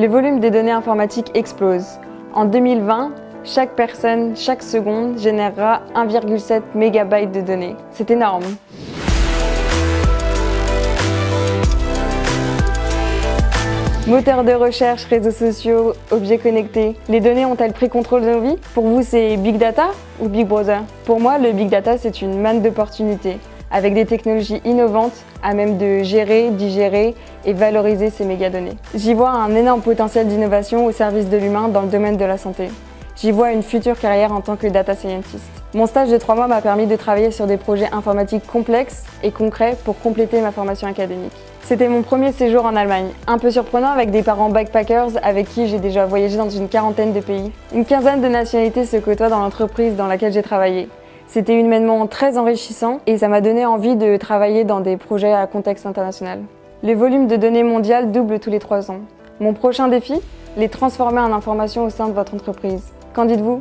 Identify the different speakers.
Speaker 1: Les volumes des données informatiques explosent. En 2020, chaque personne, chaque seconde, générera 1,7 MB de données. C'est énorme. Moteur de recherche, réseaux sociaux, objets connectés, les données ont-elles pris contrôle de nos vies? Pour vous, c'est Big Data ou Big Brother? Pour moi, le Big Data, c'est une manne d'opportunités, avec des technologies innovantes à même de gérer, digérer et valoriser ces mégadonnées. J'y vois un énorme potentiel d'innovation au service de l'humain dans le domaine de la santé. J'y vois une future carrière en tant que data scientist. Mon stage de trois mois m'a permis de travailler sur des projets informatiques complexes et concrets pour compléter ma formation académique. C'était mon premier séjour en Allemagne, un peu surprenant avec des parents backpackers avec qui j'ai déjà voyagé dans une quarantaine de pays. Une quinzaine de nationalités se côtoient dans l'entreprise dans laquelle j'ai travaillé. C'était humainement très enrichissant et ça m'a donné envie de travailler dans des projets à contexte international. Le volume de données mondiales double tous les trois ans. Mon prochain défi Les transformer en informations au sein de votre entreprise. Qu'en dites-vous?